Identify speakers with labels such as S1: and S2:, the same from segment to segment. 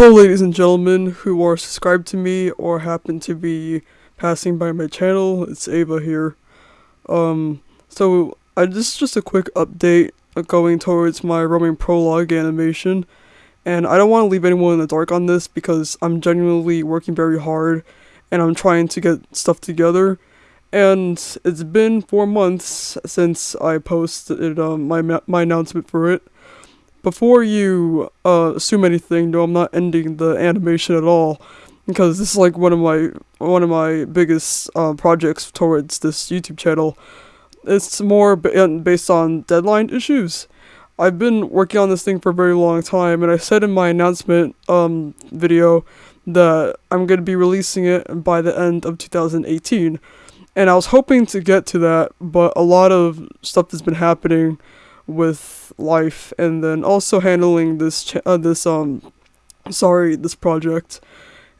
S1: Hello ladies and gentlemen who are subscribed to me or happen to be passing by my channel, it's Ava here. Um, so I just just a quick update going towards my roaming prologue animation. And I don't want to leave anyone in the dark on this because I'm genuinely working very hard and I'm trying to get stuff together. And it's been four months since I posted um, my, my announcement for it before you uh, assume anything, no, I'm not ending the animation at all because this is like one of my one of my biggest uh, projects towards this YouTube channel. It's more based on deadline issues. I've been working on this thing for a very long time, and I said in my announcement um, video that I'm going to be releasing it by the end of 2018. And I was hoping to get to that, but a lot of stuff that's been happening with life and then also handling this uh, this um sorry this project.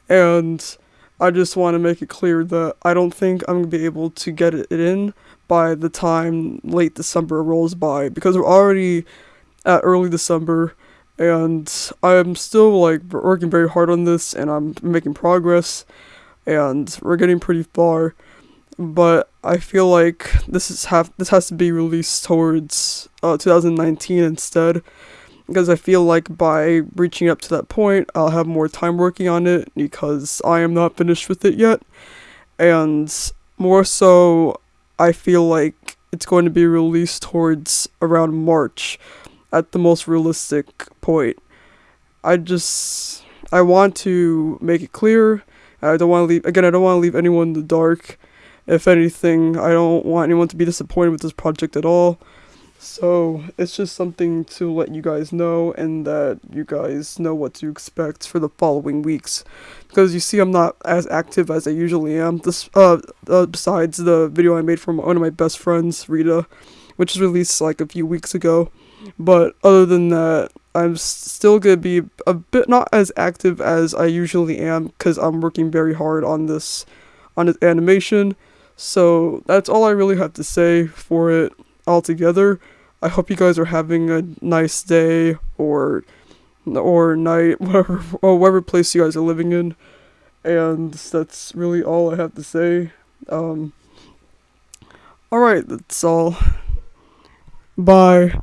S1: And I just want to make it clear that I don't think I'm going to be able to get it in by the time late December rolls by because we're already at early December and I'm still like working very hard on this and I'm making progress and we're getting pretty far but I feel like this is have this has to be released towards uh, 2019 instead. Because I feel like by reaching up to that point I'll have more time working on it because I am not finished with it yet. And more so I feel like it's going to be released towards around March at the most realistic point. I just I want to make it clear I don't want to leave again I don't want to leave anyone in the dark if anything, I don't want anyone to be disappointed with this project at all. So, it's just something to let you guys know and that you guys know what to expect for the following weeks. Because you see I'm not as active as I usually am. This uh, uh besides the video I made for one of my best friends, Rita, which was released like a few weeks ago. But other than that, I'm still going to be a bit not as active as I usually am because I'm working very hard on this on this animation so that's all I really have to say for it altogether. I hope you guys are having a nice day or or night, whatever or whatever place you guys are living in. And that's really all I have to say. Um Alright, that's all. Bye.